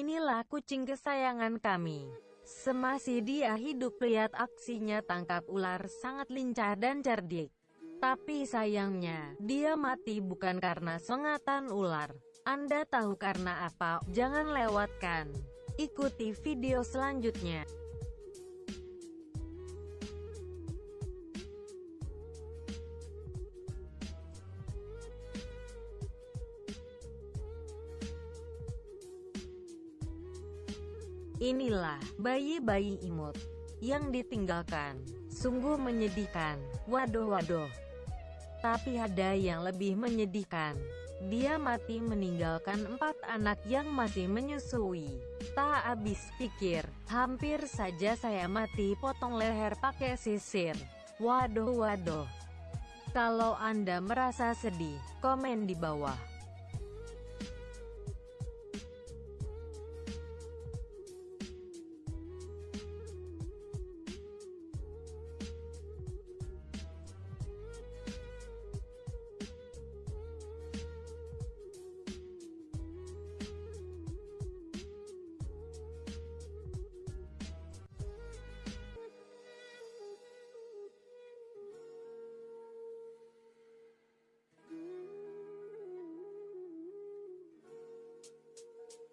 Inilah kucing kesayangan kami. Semasih dia hidup lihat aksinya tangkap ular sangat lincah dan cerdik. Tapi sayangnya, dia mati bukan karena sengatan ular. Anda tahu karena apa? Jangan lewatkan. Ikuti video selanjutnya. Inilah bayi-bayi imut yang ditinggalkan. Sungguh menyedihkan. Waduh waduh. Tapi ada yang lebih menyedihkan. Dia mati meninggalkan empat anak yang masih menyusui. Tak habis pikir, hampir saja saya mati potong leher pakai sisir. Waduh waduh. Kalau Anda merasa sedih, komen di bawah.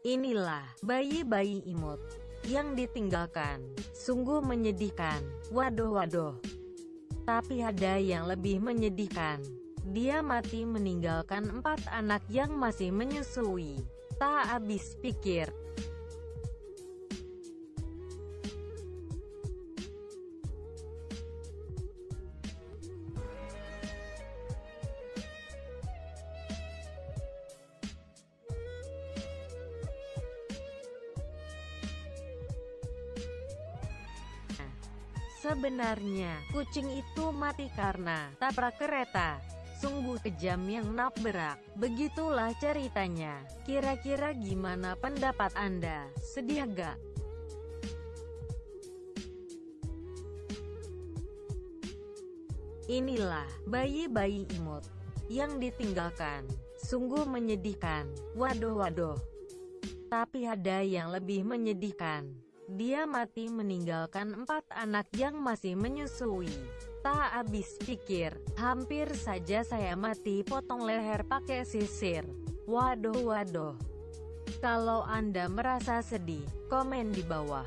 Inilah bayi-bayi imut yang ditinggalkan. Sungguh menyedihkan. Waduh waduh. Tapi ada yang lebih menyedihkan. Dia mati meninggalkan empat anak yang masih menyusui. Tak habis pikir, Sebenarnya, kucing itu mati karena tabrak kereta. Sungguh kejam yang nabrak. Begitulah ceritanya. Kira-kira gimana pendapat Anda? Sedih gak? Inilah bayi-bayi imut yang ditinggalkan. Sungguh menyedihkan. Waduh waduh. Tapi ada yang lebih menyedihkan. Dia mati meninggalkan empat anak yang masih menyusui. Tak habis pikir, hampir saja saya mati potong leher pakai sisir. Waduh waduh. Kalau Anda merasa sedih, komen di bawah.